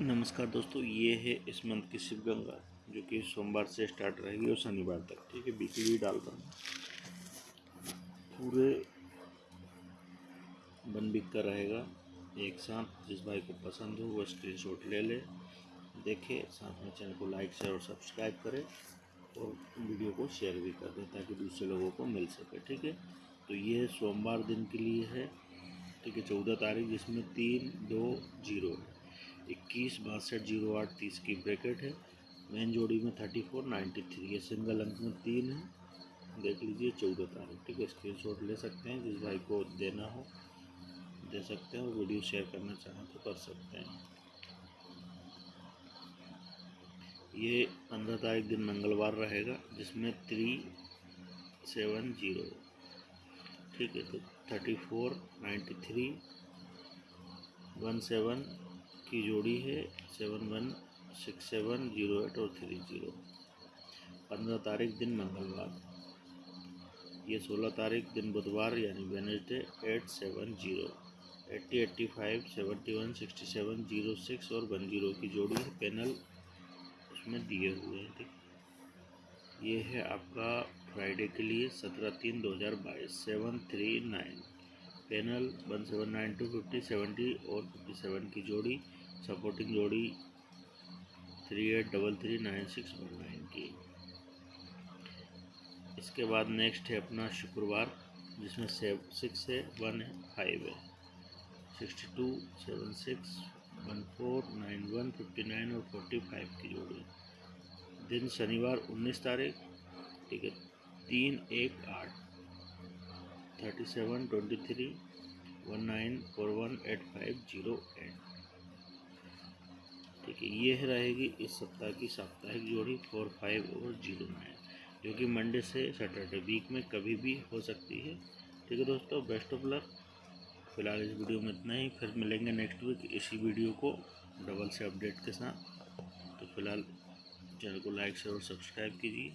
नमस्कार दोस्तों, ये है इस मंथ की शिव गंगा जो कि सोमवार से स्टार्ट रहेगी और शनिवार तक, ठीक है वीकली डाल रहा हूँ पूरे बन बिक कर रहेगा, एक साथ, जिस भाई को पसंद हो, वो स्क्रीनशॉट ले ले, देखे, साथ में चैनल को लाइक शेयर और सब्सक्राइब करें, और वीडियो को शेयर भी कर दें, ताकि दूसरे लोगों को मिल सके, ठीक है? तो ये सोमवार दिन के लिए है, ठीक है, चौदह तारीख, जिसमें तीन दो ज़ीरो है। इक्कीस बासठ ज़ीरो आठ तीस की ब्रैकेट है। मेन जोड़ी में थर्टी फोर नाइन्टी थ्री ये सिंगल अंक में तीन है। देख लीजिए, चौदह तारीख, ठीक है स्क्रीन ले सकते हैं, जिस भाई को देना हो, दे सकते हैं और वीडियो शेयर करना चाहें तो कर सकते हैं। ये पंद्रह तारीख दिन मंगलवार रहेगा, जिसमें थ्री सेवन ज़ीरो ठीक है तो thirty four ninety three one seven की जोड़ी है seven one six seven zero eight और थ्री ज़ीरो। पंद्रह तारीख दिन मंगलवार। ये सोलह तारीख दिन बुधवार यानी Wednesday eight seven zero. Eighty eighty five seventy one sixty seven zero six और वन ज़ीरो की जोड़ी है। पैनल उसमें दिए हुए हैं, ठीक। ये है आपका फ्राइडे के लिए सत्रह तीन दो हज़ार बाईस, seven three nine. Panel one seven nine two fifty seventy और फिफ्टी सेवन की जोड़ी। सपोर्टिंग जोड़ी three eight double three nine six one nine की। इसके बाद नेक्स्ट है अपना शुक्रवार, जिसमें सेव, सिक्स है, वन है, फाइव है। Sixty two, seven six, one four, nine one, fifty nine और फोर्टी फाइव की जोड़ी। दिन शनिवार उन्नीस तारीख, ठीक है, तीन एक आठ। Thirty seven, twenty three, one nine, four one eight five, zero eight. ठीक यह रहेगी इस सप्ताह की साप्ताहिक जोड़ी फोर फाइव और ज़ीरो नाइन, जो कि मंडे से सैटरडे वीक में कभी भी हो सकती है। ठीक है दोस्तों बेस्ट ऑफ़ लक फ़िलहाल इस वीडियो में इतना ही। फिर मिलेंगे नेक्स्ट वीक इसी वीडियो को डबल से अपडेट के साथ। तो फ़िलहाल चैनल को लाइक शेयर और सब्सक्राइब कीजिए।